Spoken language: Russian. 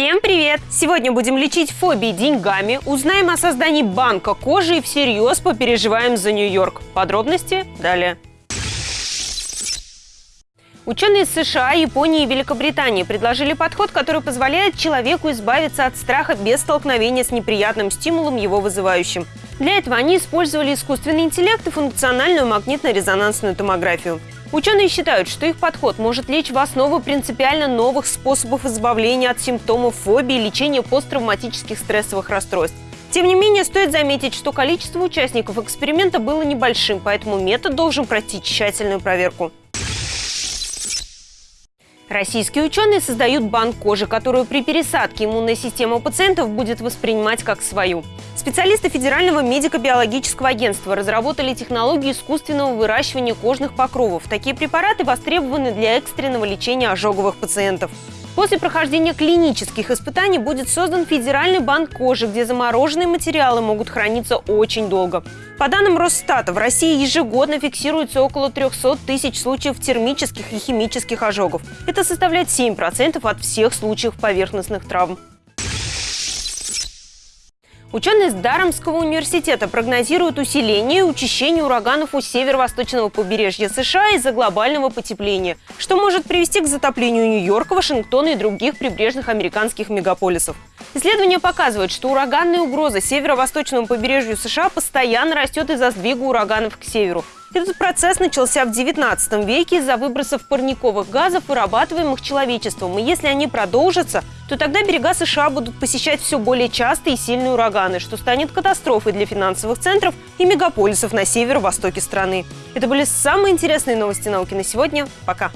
Всем привет! Сегодня будем лечить фобии деньгами, узнаем о создании банка кожи и всерьез попереживаем за Нью-Йорк. Подробности далее. Ученые из США, Японии и Великобритании предложили подход, который позволяет человеку избавиться от страха без столкновения с неприятным стимулом, его вызывающим. Для этого они использовали искусственный интеллект и функциональную магнитно-резонансную томографию. Ученые считают, что их подход может лечь в основу принципиально новых способов избавления от симптомов фобии и лечения посттравматических стрессовых расстройств. Тем не менее, стоит заметить, что количество участников эксперимента было небольшим, поэтому метод должен пройти тщательную проверку. Российские ученые создают банк кожи, которую при пересадке иммунная система пациентов будет воспринимать как свою. Специалисты Федерального медико-биологического агентства разработали технологию искусственного выращивания кожных покровов. Такие препараты востребованы для экстренного лечения ожоговых пациентов. После прохождения клинических испытаний будет создан федеральный банк кожи, где замороженные материалы могут храниться очень долго. По данным Росстата, в России ежегодно фиксируется около 300 тысяч случаев термических и химических ожогов. Это составляет 7% от всех случаев поверхностных травм. Ученые из Дарамского университета прогнозируют усиление и учащение ураганов у северо-восточного побережья США из-за глобального потепления, что может привести к затоплению Нью-Йорка, Вашингтона и других прибрежных американских мегаполисов. Исследования показывают, что ураганная угроза северо-восточному побережью США постоянно растет из-за сдвига ураганов к северу. Этот процесс начался в 19 веке из-за выбросов парниковых газов, вырабатываемых человечеством. И если они продолжатся, то тогда берега США будут посещать все более частые и сильные ураганы, что станет катастрофой для финансовых центров и мегаполисов на северо-востоке страны. Это были самые интересные новости науки на сегодня. Пока!